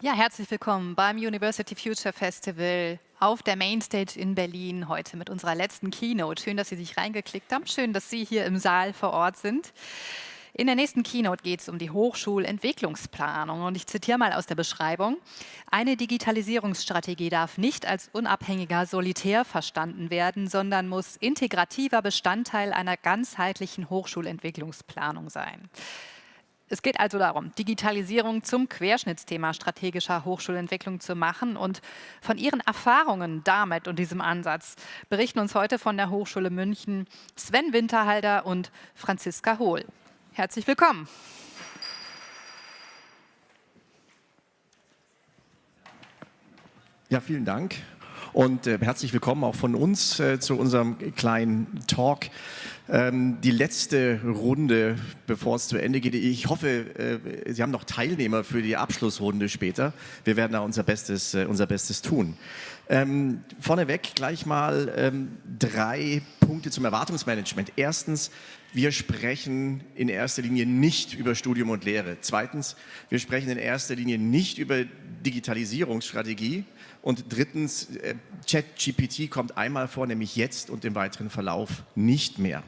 Ja, herzlich willkommen beim University Future Festival auf der Mainstage in Berlin heute mit unserer letzten Keynote. Schön, dass Sie sich reingeklickt haben. Schön, dass Sie hier im Saal vor Ort sind. In der nächsten Keynote geht es um die Hochschulentwicklungsplanung und ich zitiere mal aus der Beschreibung. Eine Digitalisierungsstrategie darf nicht als unabhängiger Solitär verstanden werden, sondern muss integrativer Bestandteil einer ganzheitlichen Hochschulentwicklungsplanung sein. Es geht also darum, Digitalisierung zum Querschnittsthema strategischer Hochschulentwicklung zu machen. Und von Ihren Erfahrungen damit und diesem Ansatz berichten uns heute von der Hochschule München Sven Winterhalder und Franziska Hohl. Herzlich willkommen. Ja, vielen Dank und äh, herzlich willkommen auch von uns äh, zu unserem kleinen Talk. Ähm, die letzte Runde, bevor es zu Ende geht. Ich hoffe, äh, Sie haben noch Teilnehmer für die Abschlussrunde später. Wir werden da unser Bestes, äh, unser Bestes tun. Ähm, vorneweg gleich mal ähm, drei Punkte zum Erwartungsmanagement. Erstens, wir sprechen in erster Linie nicht über Studium und Lehre. Zweitens, wir sprechen in erster Linie nicht über Digitalisierungsstrategie. Und drittens, äh, ChatGPT kommt einmal vor, nämlich jetzt und im weiteren Verlauf nicht mehr.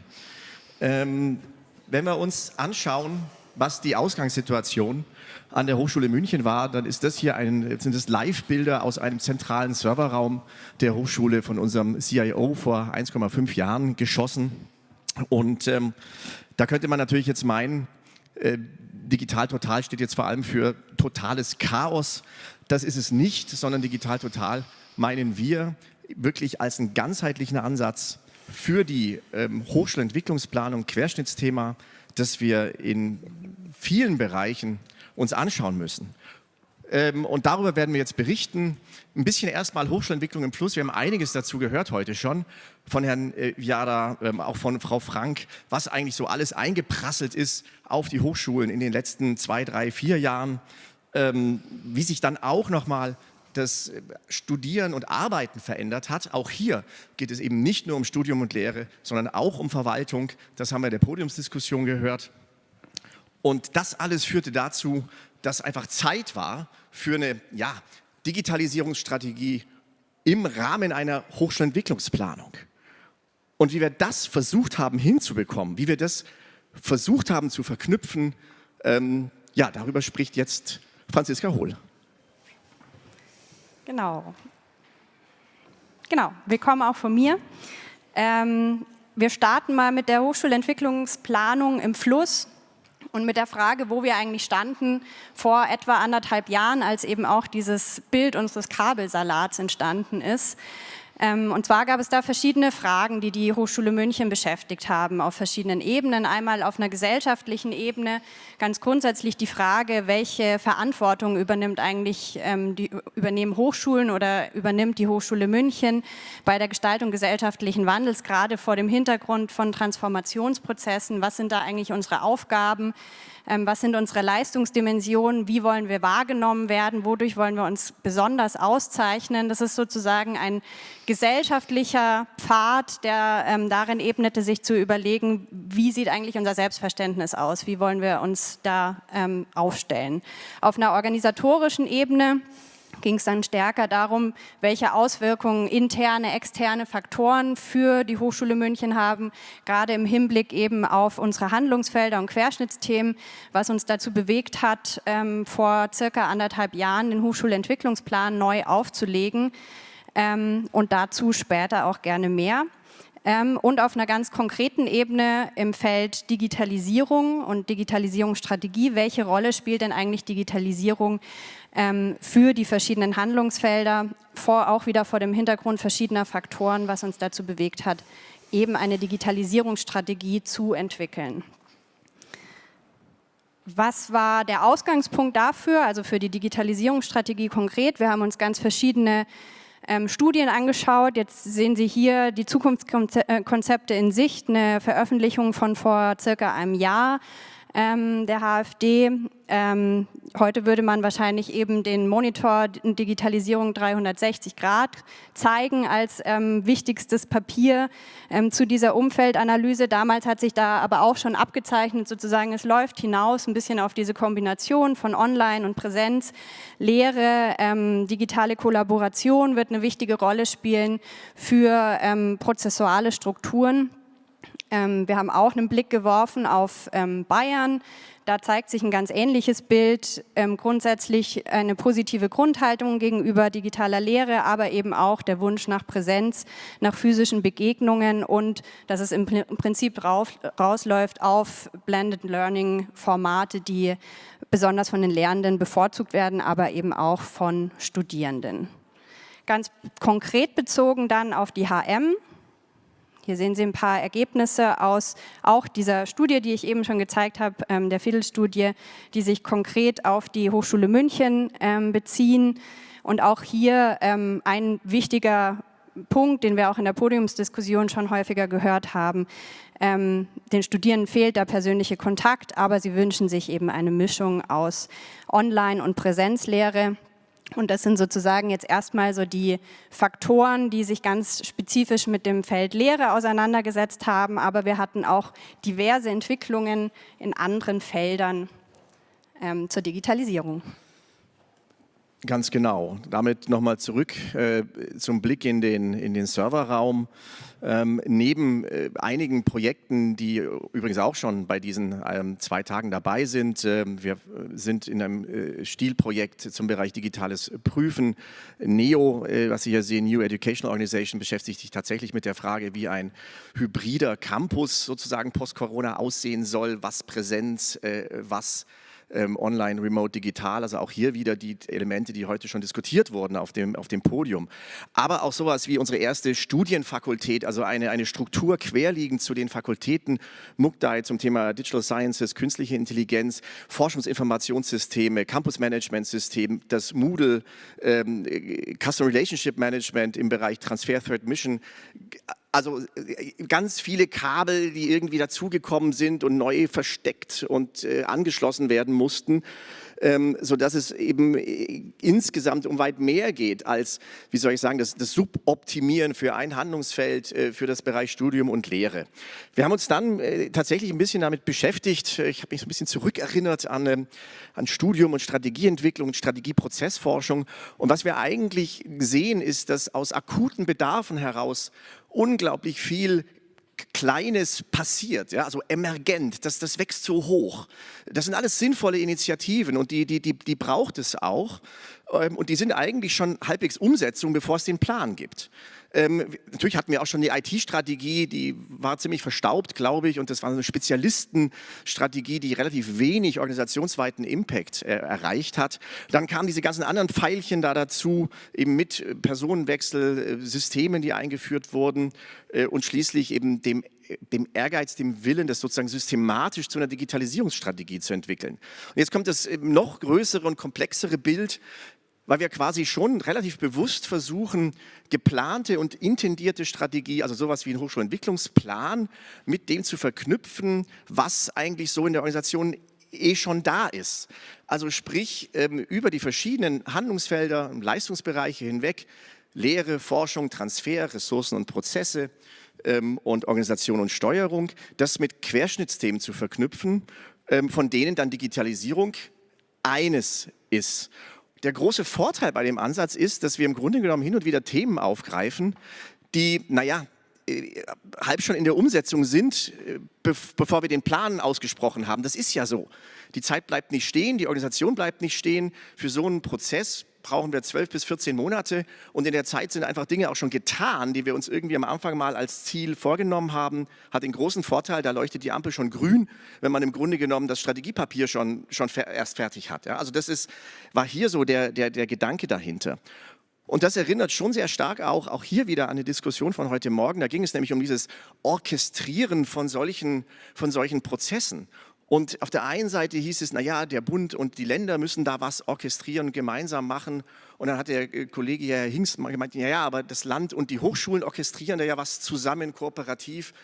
Ähm, wenn wir uns anschauen, was die Ausgangssituation an der Hochschule München war, dann ist das hier ein, sind das Live-Bilder aus einem zentralen Serverraum der Hochschule von unserem CIO vor 1,5 Jahren geschossen. Und ähm, da könnte man natürlich jetzt meinen, äh, Digital Total steht jetzt vor allem für totales Chaos. Das ist es nicht, sondern Digital Total meinen wir wirklich als einen ganzheitlichen Ansatz für die ähm, Hochschulentwicklungsplanung, Querschnittsthema, das wir in vielen Bereichen uns anschauen müssen. Ähm, und darüber werden wir jetzt berichten. Ein bisschen erstmal Hochschulentwicklung im Fluss. Wir haben einiges dazu gehört heute schon von Herrn äh, Jada, ähm, auch von Frau Frank, was eigentlich so alles eingeprasselt ist auf die Hochschulen in den letzten zwei, drei, vier Jahren. Ähm, wie sich dann auch nochmal das äh, Studieren und Arbeiten verändert hat. Auch hier geht es eben nicht nur um Studium und Lehre, sondern auch um Verwaltung. Das haben wir in der Podiumsdiskussion gehört. Und das alles führte dazu, dass einfach Zeit war für eine ja, Digitalisierungsstrategie im Rahmen einer Hochschulentwicklungsplanung. Und wie wir das versucht haben hinzubekommen, wie wir das versucht haben zu verknüpfen, ähm, ja, darüber spricht jetzt Franziska Hohl. Genau. Genau, willkommen auch von mir. Ähm, wir starten mal mit der Hochschulentwicklungsplanung im Fluss und mit der Frage, wo wir eigentlich standen vor etwa anderthalb Jahren, als eben auch dieses Bild unseres Kabelsalats entstanden ist. Ähm, und zwar gab es da verschiedene Fragen, die die Hochschule München beschäftigt haben, auf verschiedenen Ebenen. Einmal auf einer gesellschaftlichen Ebene, ganz grundsätzlich die Frage, welche Verantwortung übernimmt eigentlich, ähm, die, übernehmen Hochschulen oder übernimmt die Hochschule München bei der Gestaltung gesellschaftlichen Wandels, gerade vor dem Hintergrund von Transformationsprozessen. Was sind da eigentlich unsere Aufgaben? Ähm, was sind unsere Leistungsdimensionen, wie wollen wir wahrgenommen werden, wodurch wollen wir uns besonders auszeichnen. Das ist sozusagen ein gesellschaftlicher Pfad, der ähm, darin ebnete, sich zu überlegen, wie sieht eigentlich unser Selbstverständnis aus, wie wollen wir uns da ähm, aufstellen. Auf einer organisatorischen Ebene ging es dann stärker darum, welche Auswirkungen interne, externe Faktoren für die Hochschule München haben, gerade im Hinblick eben auf unsere Handlungsfelder und Querschnittsthemen, was uns dazu bewegt hat, ähm, vor circa anderthalb Jahren den Hochschulentwicklungsplan neu aufzulegen ähm, und dazu später auch gerne mehr. Ähm, und auf einer ganz konkreten Ebene im Feld Digitalisierung und Digitalisierungsstrategie. Welche Rolle spielt denn eigentlich Digitalisierung ähm, für die verschiedenen Handlungsfelder, vor, auch wieder vor dem Hintergrund verschiedener Faktoren, was uns dazu bewegt hat, eben eine Digitalisierungsstrategie zu entwickeln. Was war der Ausgangspunkt dafür, also für die Digitalisierungsstrategie konkret? Wir haben uns ganz verschiedene ähm, Studien angeschaut. Jetzt sehen Sie hier die Zukunftskonzepte in Sicht, eine Veröffentlichung von vor circa einem Jahr ähm, der HFD. Ähm, heute würde man wahrscheinlich eben den Monitor Digitalisierung 360 Grad zeigen als ähm, wichtigstes Papier ähm, zu dieser Umfeldanalyse. Damals hat sich da aber auch schon abgezeichnet, sozusagen es läuft hinaus ein bisschen auf diese Kombination von Online und Präsenz. Lehre, ähm, digitale Kollaboration wird eine wichtige Rolle spielen für ähm, prozessuale Strukturen. Ähm, wir haben auch einen Blick geworfen auf ähm, Bayern. Da zeigt sich ein ganz ähnliches Bild, ähm, grundsätzlich eine positive Grundhaltung gegenüber digitaler Lehre, aber eben auch der Wunsch nach Präsenz, nach physischen Begegnungen und dass es im Prinzip rauf, rausläuft auf Blended Learning Formate, die besonders von den Lehrenden bevorzugt werden, aber eben auch von Studierenden. Ganz konkret bezogen dann auf die HM, hier sehen Sie ein paar Ergebnisse aus auch dieser Studie, die ich eben schon gezeigt habe, ähm, der Fiddle-Studie, die sich konkret auf die Hochschule München ähm, beziehen. Und auch hier ähm, ein wichtiger Punkt, den wir auch in der Podiumsdiskussion schon häufiger gehört haben. Ähm, den Studierenden fehlt der persönliche Kontakt, aber sie wünschen sich eben eine Mischung aus Online- und Präsenzlehre. Und das sind sozusagen jetzt erstmal so die Faktoren, die sich ganz spezifisch mit dem Feld Lehre auseinandergesetzt haben. Aber wir hatten auch diverse Entwicklungen in anderen Feldern ähm, zur Digitalisierung. Ganz genau. Damit nochmal zurück äh, zum Blick in den, in den Serverraum. Ähm, neben äh, einigen Projekten, die übrigens auch schon bei diesen ähm, zwei Tagen dabei sind, äh, wir sind in einem äh, Stilprojekt zum Bereich digitales Prüfen. NEO, äh, was Sie hier sehen, New Education Organization, beschäftigt sich tatsächlich mit der Frage, wie ein hybrider Campus sozusagen post-Corona aussehen soll, was Präsenz, äh, was ähm, online, remote, digital, also auch hier wieder die Elemente, die heute schon diskutiert wurden auf dem, auf dem Podium. Aber auch sowas wie unsere erste Studienfakultät, also eine, eine Struktur querliegend zu den Fakultäten MUCDAI zum Thema Digital Sciences, künstliche Intelligenz, Forschungsinformationssysteme, Campus Management System, das Moodle, ähm, Customer Relationship Management im Bereich Transfer Third Mission, also äh, ganz viele Kabel, die irgendwie dazugekommen sind und neu versteckt und äh, angeschlossen werden mussten ähm, sodass es eben äh, insgesamt um weit mehr geht als, wie soll ich sagen, das, das Suboptimieren für ein Handlungsfeld äh, für das Bereich Studium und Lehre. Wir haben uns dann äh, tatsächlich ein bisschen damit beschäftigt, ich habe mich so ein bisschen zurückerinnert an, ähm, an Studium und Strategieentwicklung Strategieprozessforschung und was wir eigentlich sehen ist, dass aus akuten Bedarfen heraus unglaublich viel Kleines passiert, ja, also emergent, das, das wächst so hoch. Das sind alles sinnvolle Initiativen und die, die, die, die braucht es auch. Ähm, und die sind eigentlich schon halbwegs Umsetzung, bevor es den Plan gibt. Ähm, natürlich hatten wir auch schon die IT-Strategie, die war ziemlich verstaubt, glaube ich, und das war eine Spezialistenstrategie, die relativ wenig organisationsweiten Impact äh, erreicht hat. Dann kamen diese ganzen anderen Pfeilchen da dazu, eben mit Personenwechsel, äh, Systemen, die eingeführt wurden äh, und schließlich eben dem dem Ehrgeiz, dem Willen, das sozusagen systematisch zu einer Digitalisierungsstrategie zu entwickeln. Und jetzt kommt das noch größere und komplexere Bild, weil wir quasi schon relativ bewusst versuchen, geplante und intendierte Strategie, also sowas wie ein Hochschulentwicklungsplan, mit dem zu verknüpfen, was eigentlich so in der Organisation eh schon da ist. Also sprich, ähm, über die verschiedenen Handlungsfelder Leistungsbereiche hinweg, Lehre, Forschung, Transfer, Ressourcen und Prozesse ähm, und Organisation und Steuerung, das mit Querschnittsthemen zu verknüpfen, ähm, von denen dann Digitalisierung eines ist. Der große Vorteil bei dem Ansatz ist, dass wir im Grunde genommen hin und wieder Themen aufgreifen, die, naja, äh, halb schon in der Umsetzung sind, äh, bevor wir den Plan ausgesprochen haben. Das ist ja so. Die Zeit bleibt nicht stehen, die Organisation bleibt nicht stehen. Für so einen Prozess brauchen wir 12 bis 14 Monate und in der Zeit sind einfach Dinge auch schon getan, die wir uns irgendwie am Anfang mal als Ziel vorgenommen haben. Hat den großen Vorteil, da leuchtet die Ampel schon grün, wenn man im Grunde genommen das Strategiepapier schon, schon erst fertig hat. Ja, also das ist, war hier so der, der, der Gedanke dahinter. Und das erinnert schon sehr stark auch, auch hier wieder an eine Diskussion von heute Morgen. Da ging es nämlich um dieses Orchestrieren von solchen, von solchen Prozessen. Und auf der einen Seite hieß es, naja, der Bund und die Länder müssen da was orchestrieren, gemeinsam machen. Und dann hat der äh, Kollege Herr Hingst gemeint, ja, ja, aber das Land und die Hochschulen orchestrieren da ja was zusammen, kooperativ.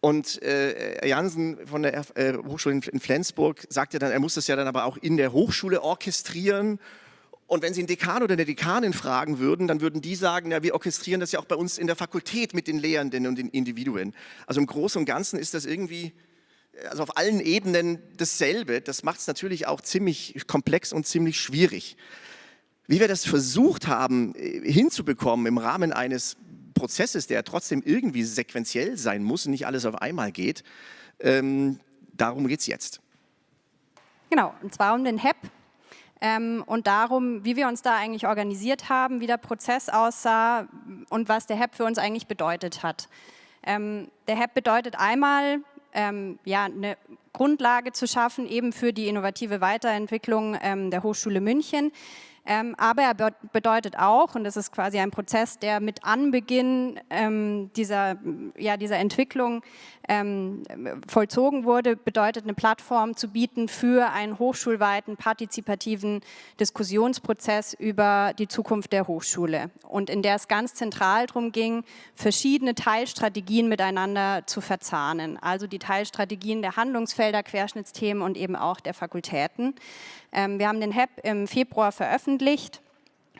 Und äh, Jansen von der äh, Hochschule in, in Flensburg sagte dann, er muss das ja dann aber auch in der Hochschule orchestrieren. Und wenn Sie einen Dekan oder eine Dekanin fragen würden, dann würden die sagen, ja, wir orchestrieren das ja auch bei uns in der Fakultät mit den Lehrenden und den Individuen. Also im Großen und Ganzen ist das irgendwie, also auf allen Ebenen dasselbe. Das macht es natürlich auch ziemlich komplex und ziemlich schwierig. Wie wir das versucht haben äh, hinzubekommen im Rahmen eines Prozesses, der trotzdem irgendwie sequenziell sein muss und nicht alles auf einmal geht, ähm, darum geht es jetzt. Genau, und zwar um den HEP ähm, und darum, wie wir uns da eigentlich organisiert haben, wie der Prozess aussah und was der HEP für uns eigentlich bedeutet hat. Ähm, der HEP bedeutet einmal, ähm, ja, eine Grundlage zu schaffen, eben für die innovative Weiterentwicklung ähm, der Hochschule München. Ähm, aber er be bedeutet auch, und das ist quasi ein Prozess, der mit Anbeginn ähm, dieser, ja, dieser Entwicklung ähm, vollzogen wurde, bedeutet eine Plattform zu bieten für einen hochschulweiten partizipativen Diskussionsprozess über die Zukunft der Hochschule. Und in der es ganz zentral darum ging, verschiedene Teilstrategien miteinander zu verzahnen, also die Teilstrategien der Handlungsfelder, Querschnittsthemen und eben auch der Fakultäten. Ähm, wir haben den HEP im Februar veröffentlicht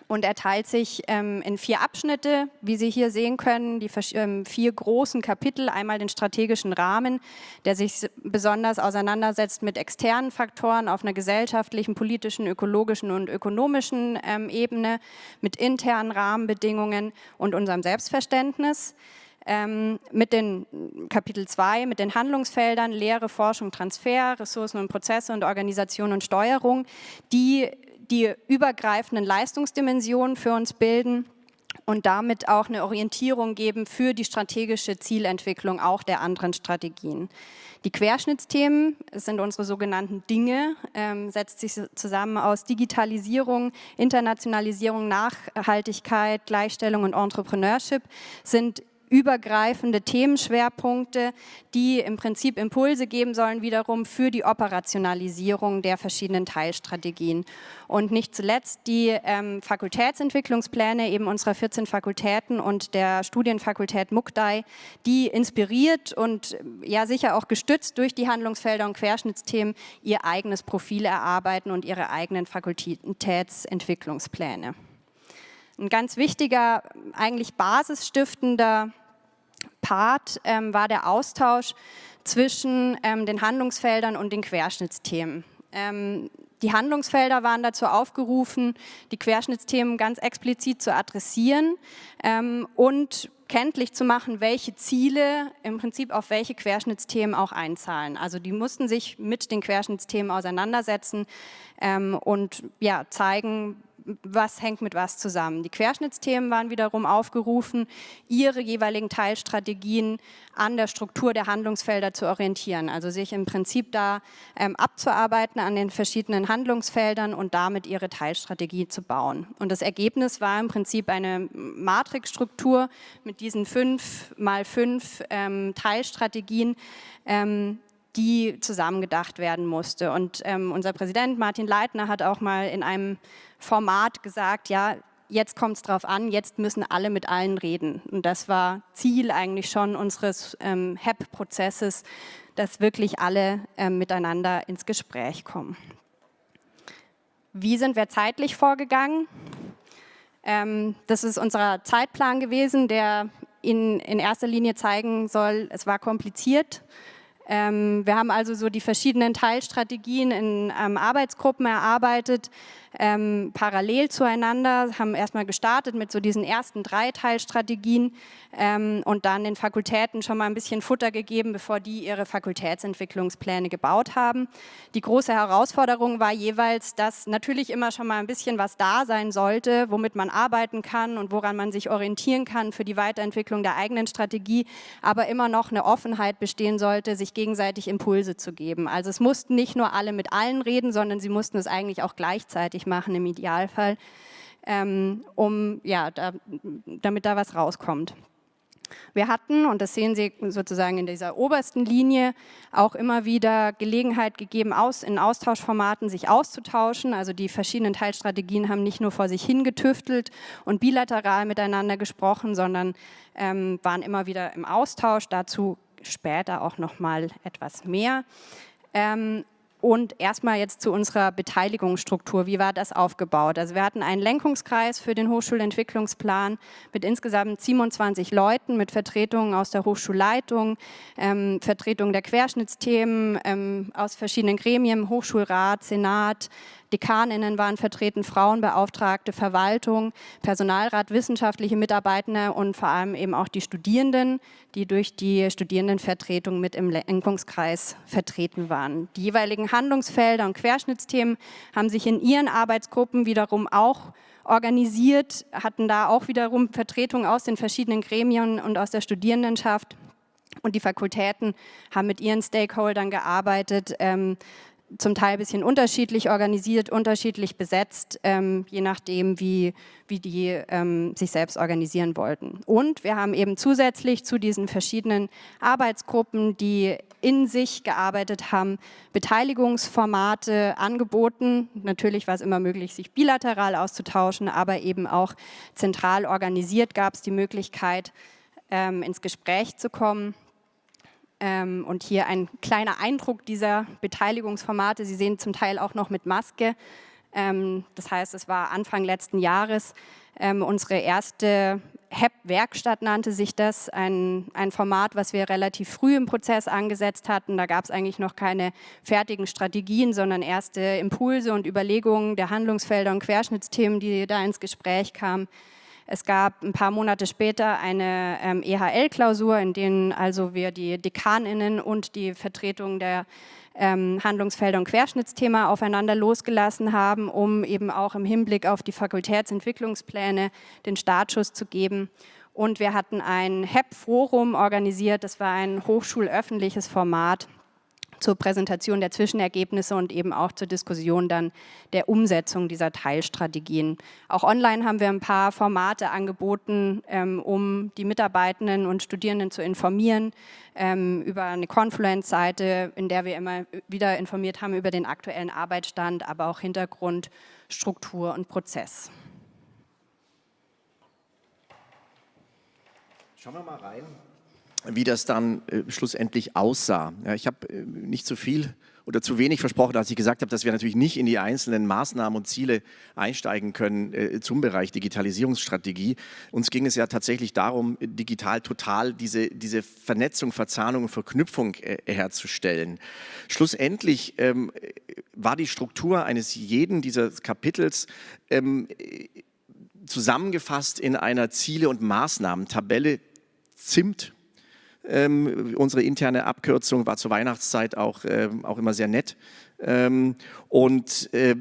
und er teilt sich ähm, in vier Abschnitte, wie Sie hier sehen können, die ähm, vier großen Kapitel. Einmal den strategischen Rahmen, der sich besonders auseinandersetzt mit externen Faktoren auf einer gesellschaftlichen, politischen, ökologischen und ökonomischen ähm, Ebene, mit internen Rahmenbedingungen und unserem Selbstverständnis. Ähm, mit den Kapitel 2, mit den Handlungsfeldern Lehre, Forschung, Transfer, Ressourcen und Prozesse und Organisation und Steuerung, die die übergreifenden Leistungsdimensionen für uns bilden und damit auch eine Orientierung geben für die strategische Zielentwicklung auch der anderen Strategien. Die Querschnittsthemen sind unsere sogenannten Dinge, ähm, setzt sich zusammen aus Digitalisierung, Internationalisierung, Nachhaltigkeit, Gleichstellung und Entrepreneurship, sind übergreifende Themenschwerpunkte, die im Prinzip Impulse geben sollen wiederum für die Operationalisierung der verschiedenen Teilstrategien. Und nicht zuletzt die ähm, Fakultätsentwicklungspläne eben unserer 14 Fakultäten und der Studienfakultät Mukdai, die inspiriert und ja sicher auch gestützt durch die Handlungsfelder und Querschnittsthemen ihr eigenes Profil erarbeiten und ihre eigenen Fakultätsentwicklungspläne. Ein ganz wichtiger, eigentlich basisstiftender Part ähm, war der Austausch zwischen ähm, den Handlungsfeldern und den Querschnittsthemen. Ähm, die Handlungsfelder waren dazu aufgerufen, die Querschnittsthemen ganz explizit zu adressieren ähm, und kenntlich zu machen, welche Ziele im Prinzip auf welche Querschnittsthemen auch einzahlen. Also die mussten sich mit den Querschnittsthemen auseinandersetzen ähm, und ja, zeigen, was hängt mit was zusammen. Die Querschnittsthemen waren wiederum aufgerufen, ihre jeweiligen Teilstrategien an der Struktur der Handlungsfelder zu orientieren, also sich im Prinzip da ähm, abzuarbeiten an den verschiedenen Handlungsfeldern und damit ihre Teilstrategie zu bauen. Und das Ergebnis war im Prinzip eine Matrixstruktur mit diesen fünf mal fünf ähm, Teilstrategien, ähm, die zusammengedacht werden musste. Und ähm, unser Präsident Martin Leitner hat auch mal in einem Format gesagt, ja, jetzt kommt es drauf an, jetzt müssen alle mit allen reden. Und das war Ziel eigentlich schon unseres ähm, HEP-Prozesses, dass wirklich alle ähm, miteinander ins Gespräch kommen. Wie sind wir zeitlich vorgegangen? Ähm, das ist unser Zeitplan gewesen, der Ihnen in erster Linie zeigen soll, es war kompliziert. Ähm, wir haben also so die verschiedenen Teilstrategien in ähm, Arbeitsgruppen erarbeitet, ähm, parallel zueinander, haben erstmal gestartet mit so diesen ersten drei Teilstrategien ähm, und dann den Fakultäten schon mal ein bisschen Futter gegeben, bevor die ihre Fakultätsentwicklungspläne gebaut haben. Die große Herausforderung war jeweils, dass natürlich immer schon mal ein bisschen was da sein sollte, womit man arbeiten kann und woran man sich orientieren kann für die Weiterentwicklung der eigenen Strategie, aber immer noch eine Offenheit bestehen sollte, sich gegenseitig Impulse zu geben. Also es mussten nicht nur alle mit allen reden, sondern sie mussten es eigentlich auch gleichzeitig machen im Idealfall, ähm, um, ja, da, damit da was rauskommt. Wir hatten, und das sehen Sie sozusagen in dieser obersten Linie, auch immer wieder Gelegenheit gegeben, aus, in Austauschformaten sich auszutauschen. Also die verschiedenen Teilstrategien haben nicht nur vor sich hingetüftelt und bilateral miteinander gesprochen, sondern ähm, waren immer wieder im Austausch. Dazu später auch noch mal etwas mehr. Ähm, und erstmal jetzt zu unserer Beteiligungsstruktur. Wie war das aufgebaut? Also wir hatten einen Lenkungskreis für den Hochschulentwicklungsplan mit insgesamt 27 Leuten, mit Vertretungen aus der Hochschulleitung, ähm, Vertretungen der Querschnittsthemen ähm, aus verschiedenen Gremien, Hochschulrat, Senat, Dekaninnen waren vertreten, Frauenbeauftragte, Verwaltung, Personalrat, wissenschaftliche Mitarbeitende und vor allem eben auch die Studierenden, die durch die Studierendenvertretung mit im Lenkungskreis vertreten waren. Die jeweiligen Handlungsfelder und Querschnittsthemen haben sich in ihren Arbeitsgruppen wiederum auch organisiert, hatten da auch wiederum Vertretungen aus den verschiedenen Gremien und aus der Studierendenschaft. Und die Fakultäten haben mit ihren Stakeholdern gearbeitet, ähm, zum Teil ein bisschen unterschiedlich organisiert, unterschiedlich besetzt, ähm, je nachdem, wie, wie die ähm, sich selbst organisieren wollten. Und wir haben eben zusätzlich zu diesen verschiedenen Arbeitsgruppen, die in sich gearbeitet haben, Beteiligungsformate angeboten. Natürlich war es immer möglich, sich bilateral auszutauschen, aber eben auch zentral organisiert gab es die Möglichkeit, ähm, ins Gespräch zu kommen. Ähm, und hier ein kleiner Eindruck dieser Beteiligungsformate. Sie sehen zum Teil auch noch mit Maske. Ähm, das heißt, es war Anfang letzten Jahres ähm, unsere erste HEP-Werkstatt nannte sich das, ein, ein Format, was wir relativ früh im Prozess angesetzt hatten. Da gab es eigentlich noch keine fertigen Strategien, sondern erste Impulse und Überlegungen der Handlungsfelder und Querschnittsthemen, die da ins Gespräch kamen. Es gab ein paar Monate später eine ähm, EHL-Klausur, in denen also wir die Dekaninnen und die Vertretung der ähm, Handlungsfelder und Querschnittsthema aufeinander losgelassen haben, um eben auch im Hinblick auf die Fakultätsentwicklungspläne den Startschuss zu geben. Und wir hatten ein HEP-Forum organisiert, das war ein hochschulöffentliches Format, zur Präsentation der Zwischenergebnisse und eben auch zur Diskussion dann der Umsetzung dieser Teilstrategien. Auch online haben wir ein paar Formate angeboten, ähm, um die Mitarbeitenden und Studierenden zu informieren, ähm, über eine Confluence-Seite, in der wir immer wieder informiert haben über den aktuellen Arbeitsstand, aber auch Hintergrund, Struktur und Prozess. Schauen wir mal rein wie das dann äh, schlussendlich aussah. Ja, ich habe äh, nicht zu viel oder zu wenig versprochen, als ich gesagt habe, dass wir natürlich nicht in die einzelnen Maßnahmen und Ziele einsteigen können äh, zum Bereich Digitalisierungsstrategie. Uns ging es ja tatsächlich darum, digital total diese, diese Vernetzung, Verzahnung und Verknüpfung äh, herzustellen. Schlussendlich ähm, war die Struktur eines jeden dieser Kapitels ähm, zusammengefasst in einer Ziele- und Maßnahmen-Tabelle ZIMT ähm, unsere interne Abkürzung war zur Weihnachtszeit auch, äh, auch immer sehr nett. Ähm, und äh,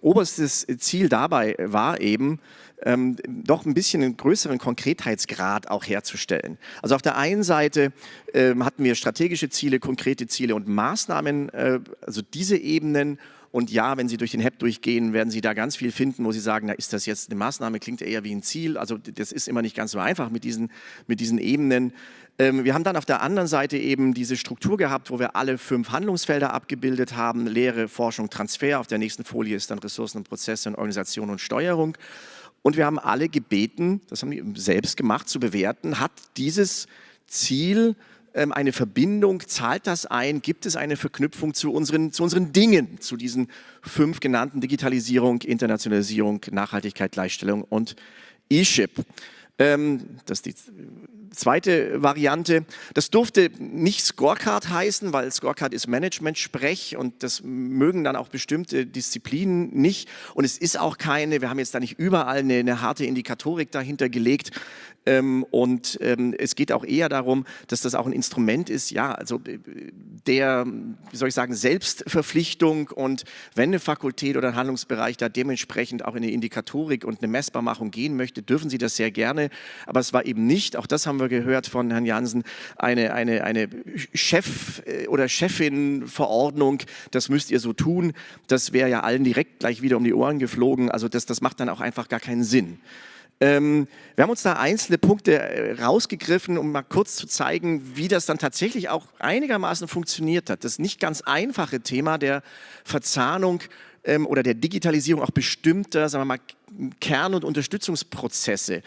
oberstes Ziel dabei war eben, ähm, doch ein bisschen einen größeren Konkretheitsgrad auch herzustellen. Also auf der einen Seite ähm, hatten wir strategische Ziele, konkrete Ziele und Maßnahmen, äh, also diese Ebenen und ja, wenn Sie durch den HEP durchgehen, werden Sie da ganz viel finden, wo Sie sagen, na, ist das jetzt eine Maßnahme, klingt eher wie ein Ziel. Also das ist immer nicht ganz so einfach mit diesen, mit diesen Ebenen. Ähm, wir haben dann auf der anderen Seite eben diese Struktur gehabt, wo wir alle fünf Handlungsfelder abgebildet haben. Lehre, Forschung, Transfer. Auf der nächsten Folie ist dann Ressourcen und Prozesse und Organisation und Steuerung. Und wir haben alle gebeten, das haben wir selbst gemacht, zu bewerten, hat dieses Ziel eine Verbindung, zahlt das ein, gibt es eine Verknüpfung zu unseren, zu unseren Dingen, zu diesen fünf genannten Digitalisierung, Internationalisierung, Nachhaltigkeit, Gleichstellung und E-Ship. Ähm, das ist die zweite Variante. Das durfte nicht Scorecard heißen, weil Scorecard ist Management-Sprech und das mögen dann auch bestimmte Disziplinen nicht. Und es ist auch keine, wir haben jetzt da nicht überall eine, eine harte Indikatorik dahinter gelegt. Ähm, und ähm, es geht auch eher darum, dass das auch ein Instrument ist, ja, also äh, der, wie soll ich sagen, Selbstverpflichtung und wenn eine Fakultät oder ein Handlungsbereich da dementsprechend auch in eine Indikatorik und eine Messbarmachung gehen möchte, dürfen sie das sehr gerne. Aber es war eben nicht, auch das haben wir gehört von Herrn Jansen, eine, eine, eine Chef- äh, oder Chefin-Verordnung, das müsst ihr so tun. Das wäre ja allen direkt gleich wieder um die Ohren geflogen. Also das, das macht dann auch einfach gar keinen Sinn. Ähm, wir haben uns da einzelne Punkte äh, rausgegriffen, um mal kurz zu zeigen, wie das dann tatsächlich auch einigermaßen funktioniert hat. Das nicht ganz einfache Thema der Verzahnung ähm, oder der Digitalisierung auch bestimmter, sagen wir mal, Kern- und Unterstützungsprozesse.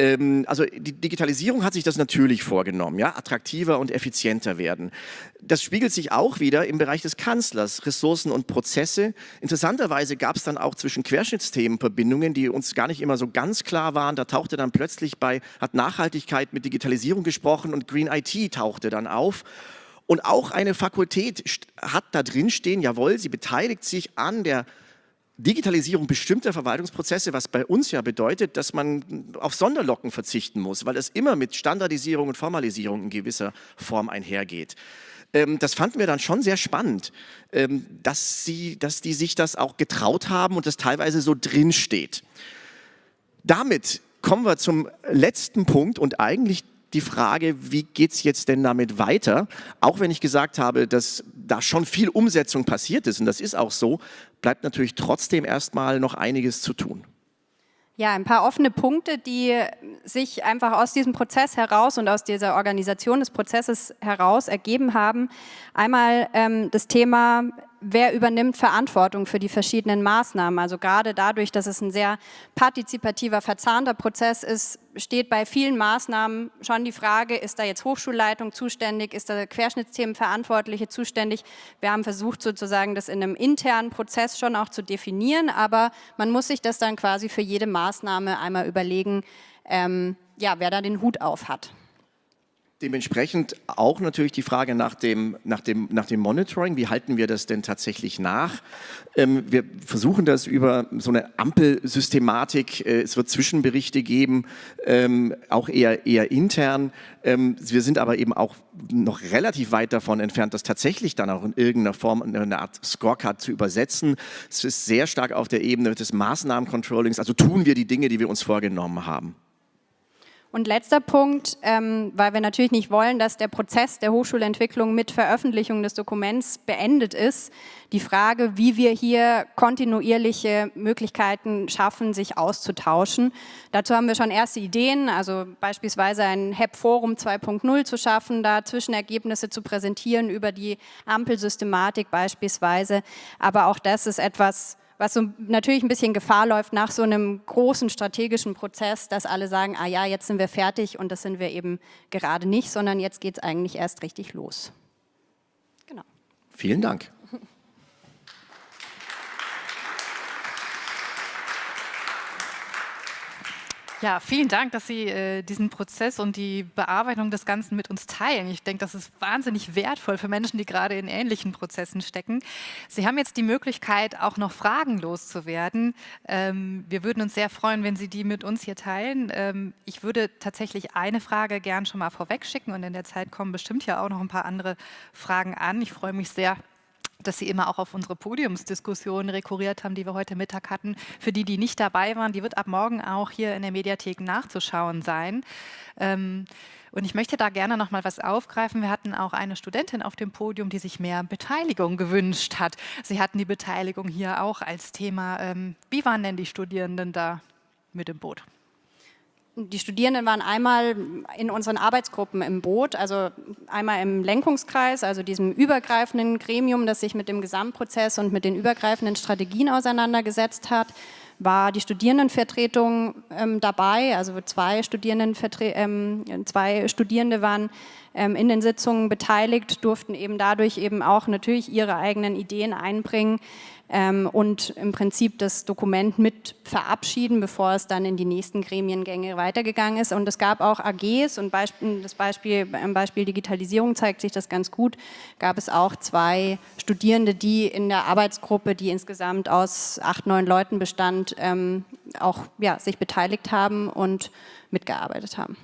Ähm, also die Digitalisierung hat sich das natürlich vorgenommen, ja, attraktiver und effizienter werden. Das spiegelt sich auch wieder im Bereich des Kanzlers, Ressourcen und Prozesse. Interessanterweise gab es dann auch zwischen Querschnittsthemen Verbindungen, die uns gar nicht immer so ganz klar waren. Da tauchte dann plötzlich bei, hat Nachhaltigkeit mit Digitalisierung gesprochen und Green IT tauchte dann auf. Und auch eine Fakultät hat da drin stehen, jawohl, sie beteiligt sich an der Digitalisierung bestimmter Verwaltungsprozesse, was bei uns ja bedeutet, dass man auf Sonderlocken verzichten muss, weil es immer mit Standardisierung und Formalisierung in gewisser Form einhergeht. Ähm, das fanden wir dann schon sehr spannend, ähm, dass, sie, dass die sich das auch getraut haben und das teilweise so drin steht. Damit kommen wir zum letzten Punkt und eigentlich die Frage, wie geht es jetzt denn damit weiter? Auch wenn ich gesagt habe, dass da schon viel Umsetzung passiert ist und das ist auch so, bleibt natürlich trotzdem erstmal noch einiges zu tun. Ja, ein paar offene Punkte, die sich einfach aus diesem Prozess heraus und aus dieser Organisation des Prozesses heraus ergeben haben. Einmal ähm, das Thema wer übernimmt Verantwortung für die verschiedenen Maßnahmen. Also gerade dadurch, dass es ein sehr partizipativer, verzahnter Prozess ist, steht bei vielen Maßnahmen schon die Frage, ist da jetzt Hochschulleitung zuständig, ist da Querschnittsthemenverantwortliche zuständig. Wir haben versucht sozusagen das in einem internen Prozess schon auch zu definieren, aber man muss sich das dann quasi für jede Maßnahme einmal überlegen, ähm, ja, wer da den Hut auf hat. Dementsprechend auch natürlich die Frage nach dem, nach dem, nach dem Monitoring. Wie halten wir das denn tatsächlich nach? Ähm, wir versuchen das über so eine Ampelsystematik. Äh, es wird Zwischenberichte geben, ähm, auch eher, eher intern. Ähm, wir sind aber eben auch noch relativ weit davon entfernt, das tatsächlich dann auch in irgendeiner Form eine Art Scorecard zu übersetzen. Es ist sehr stark auf der Ebene des Maßnahmencontrollings. Also tun wir die Dinge, die wir uns vorgenommen haben. Und letzter Punkt, ähm, weil wir natürlich nicht wollen, dass der Prozess der Hochschulentwicklung mit Veröffentlichung des Dokuments beendet ist, die Frage, wie wir hier kontinuierliche Möglichkeiten schaffen, sich auszutauschen. Dazu haben wir schon erste Ideen, also beispielsweise ein HEP-Forum 2.0 zu schaffen, da Zwischenergebnisse zu präsentieren über die Ampelsystematik beispielsweise. Aber auch das ist etwas, was so natürlich ein bisschen Gefahr läuft nach so einem großen strategischen Prozess, dass alle sagen, ah ja, jetzt sind wir fertig und das sind wir eben gerade nicht, sondern jetzt geht es eigentlich erst richtig los. Genau. Vielen Dank. Ja, vielen Dank, dass Sie äh, diesen Prozess und die Bearbeitung des Ganzen mit uns teilen. Ich denke, das ist wahnsinnig wertvoll für Menschen, die gerade in ähnlichen Prozessen stecken. Sie haben jetzt die Möglichkeit, auch noch Fragen loszuwerden. Ähm, wir würden uns sehr freuen, wenn Sie die mit uns hier teilen. Ähm, ich würde tatsächlich eine Frage gern schon mal vorweg schicken und in der Zeit kommen bestimmt ja auch noch ein paar andere Fragen an. Ich freue mich sehr, dass Sie immer auch auf unsere Podiumsdiskussion rekurriert haben, die wir heute Mittag hatten. Für die, die nicht dabei waren, die wird ab morgen auch hier in der Mediathek nachzuschauen sein. Ähm, und ich möchte da gerne noch mal was aufgreifen. Wir hatten auch eine Studentin auf dem Podium, die sich mehr Beteiligung gewünscht hat. Sie hatten die Beteiligung hier auch als Thema. Ähm, wie waren denn die Studierenden da mit im Boot? Die Studierenden waren einmal in unseren Arbeitsgruppen im Boot, also einmal im Lenkungskreis, also diesem übergreifenden Gremium, das sich mit dem Gesamtprozess und mit den übergreifenden Strategien auseinandergesetzt hat, war die Studierendenvertretung ähm, dabei, also zwei, ähm, zwei Studierende waren in den Sitzungen beteiligt, durften eben dadurch eben auch natürlich ihre eigenen Ideen einbringen ähm, und im Prinzip das Dokument mit verabschieden, bevor es dann in die nächsten Gremiengänge weitergegangen ist. Und es gab auch AGs und das Beispiel, im Beispiel Digitalisierung zeigt sich das ganz gut, gab es auch zwei Studierende, die in der Arbeitsgruppe, die insgesamt aus acht, neun Leuten bestand, ähm, auch ja, sich beteiligt haben und mitgearbeitet haben.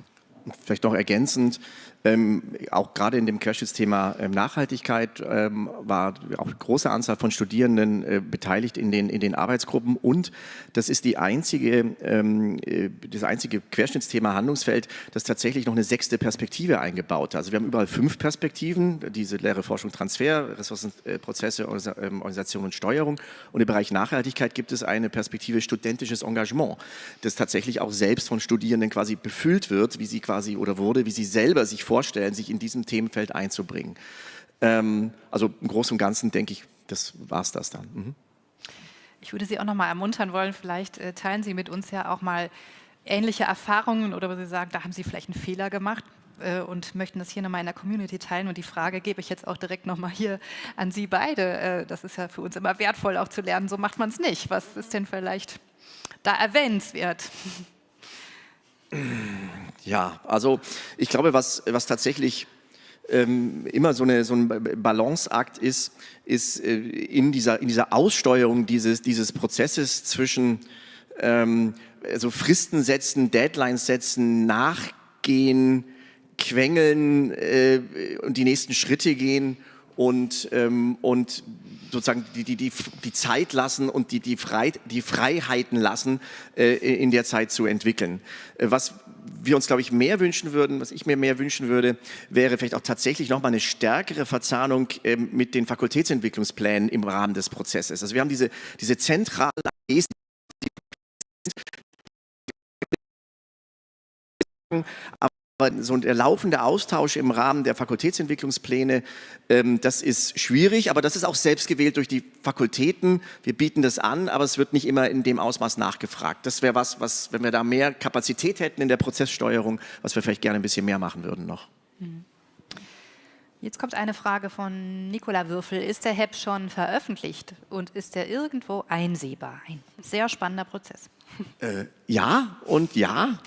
Vielleicht noch ergänzend, ähm, auch gerade in dem Querschnittsthema ähm, Nachhaltigkeit ähm, war auch eine große Anzahl von Studierenden äh, beteiligt in den, in den Arbeitsgruppen und das ist die einzige, ähm, äh, das einzige Querschnittsthema Handlungsfeld, das tatsächlich noch eine sechste Perspektive eingebaut hat. Also wir haben überall fünf Perspektiven, diese Lehre, Forschung, Transfer, Ressourcenprozesse, ähm, Organisation und Steuerung und im Bereich Nachhaltigkeit gibt es eine Perspektive studentisches Engagement, das tatsächlich auch selbst von Studierenden quasi befüllt wird, wie sie quasi oder wurde, wie sie selber sich vor vorstellen, sich in diesem Themenfeld einzubringen. Ähm, also im Großen und Ganzen denke ich, das war es das dann. Mhm. Ich würde Sie auch noch mal ermuntern wollen, vielleicht äh, teilen Sie mit uns ja auch mal ähnliche Erfahrungen oder wo Sie sagen, da haben Sie vielleicht einen Fehler gemacht äh, und möchten das hier nochmal in der Community teilen. Und die Frage gebe ich jetzt auch direkt nochmal hier an Sie beide. Äh, das ist ja für uns immer wertvoll auch zu lernen, so macht man es nicht. Was ist denn vielleicht da erwähnenswert? Ja, also ich glaube, was, was tatsächlich ähm, immer so, eine, so ein Balanceakt ist, ist äh, in, dieser, in dieser Aussteuerung dieses, dieses Prozesses zwischen ähm, also Fristen setzen, Deadlines setzen, nachgehen, quengeln äh, und die nächsten Schritte gehen und, ähm, und sozusagen die, die, die, die Zeit lassen und die, die, Frei, die Freiheiten lassen, äh, in der Zeit zu entwickeln. Äh, was wir uns, glaube ich, mehr wünschen würden, was ich mir mehr wünschen würde, wäre vielleicht auch tatsächlich nochmal eine stärkere Verzahnung äh, mit den Fakultätsentwicklungsplänen im Rahmen des Prozesses. Also wir haben diese, diese zentralen AGs, aber aber so der laufende Austausch im Rahmen der Fakultätsentwicklungspläne, ähm, das ist schwierig, aber das ist auch selbst gewählt durch die Fakultäten. Wir bieten das an, aber es wird nicht immer in dem Ausmaß nachgefragt. Das wäre was, was, wenn wir da mehr Kapazität hätten in der Prozesssteuerung, was wir vielleicht gerne ein bisschen mehr machen würden noch. Mhm. Jetzt kommt eine Frage von Nicola Würfel. Ist der HEP schon veröffentlicht und ist er irgendwo einsehbar? Ein sehr spannender Prozess. Äh, ja und ja,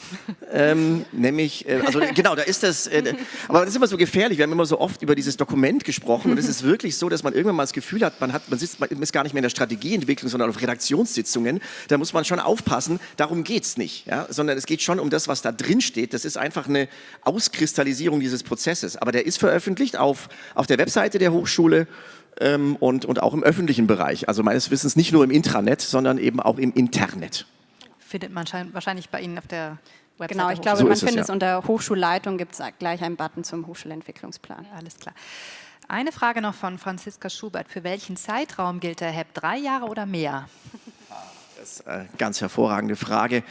ähm, nämlich, äh, also genau, da ist das, äh, aber das ist immer so gefährlich, wir haben immer so oft über dieses Dokument gesprochen und es ist wirklich so, dass man irgendwann mal das Gefühl hat, man, hat, man, sitzt, man ist gar nicht mehr in der Strategieentwicklung, sondern auf Redaktionssitzungen, da muss man schon aufpassen, darum geht es nicht, ja? sondern es geht schon um das, was da drin steht, das ist einfach eine Auskristallisierung dieses Prozesses, aber der ist veröffentlicht auf, auf der Webseite der Hochschule ähm, und, und auch im öffentlichen Bereich, also meines Wissens nicht nur im Intranet, sondern eben auch im Internet findet man wahrscheinlich bei Ihnen auf der Website. Genau, ich glaube, so man findet es, ja. unter Hochschulleitung, gibt es gleich einen Button zum Hochschulentwicklungsplan. Ja, alles klar. Eine Frage noch von Franziska Schubert. Für welchen Zeitraum gilt der HEP? Drei Jahre oder mehr? Das ist eine ganz hervorragende Frage.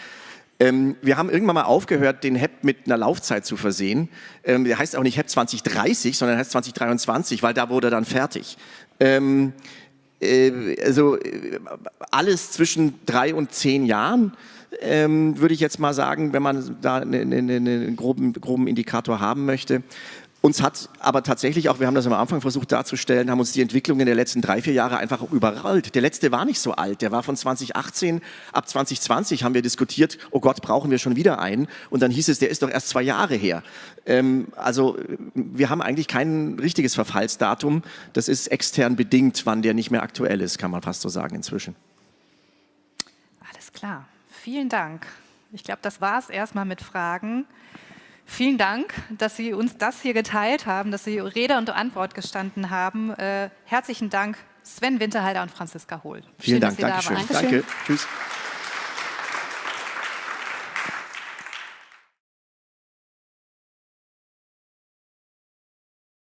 Ähm, wir haben irgendwann mal aufgehört, den HEP mit einer Laufzeit zu versehen. Ähm, der heißt auch nicht HEP 2030, sondern heißt 2023, weil da wurde er dann fertig. Ähm, äh, also äh, alles zwischen drei und zehn Jahren, ähm, würde ich jetzt mal sagen, wenn man da einen, einen, einen groben, groben Indikator haben möchte. Uns hat aber tatsächlich auch, wir haben das am Anfang versucht darzustellen, haben uns die Entwicklungen der letzten drei, vier Jahre einfach überrollt. Der letzte war nicht so alt, der war von 2018, ab 2020 haben wir diskutiert, oh Gott, brauchen wir schon wieder einen? Und dann hieß es, der ist doch erst zwei Jahre her. Ähm, also wir haben eigentlich kein richtiges Verfallsdatum, das ist extern bedingt, wann der nicht mehr aktuell ist, kann man fast so sagen inzwischen. Alles klar, vielen Dank. Ich glaube, das war es erstmal mit Fragen. Vielen Dank, dass Sie uns das hier geteilt haben, dass Sie Rede und Antwort gestanden haben. Äh, herzlichen Dank, Sven Winterhalter und Franziska Hohl. Vielen Schön, Dank, Danke schön. Danke. Tschüss.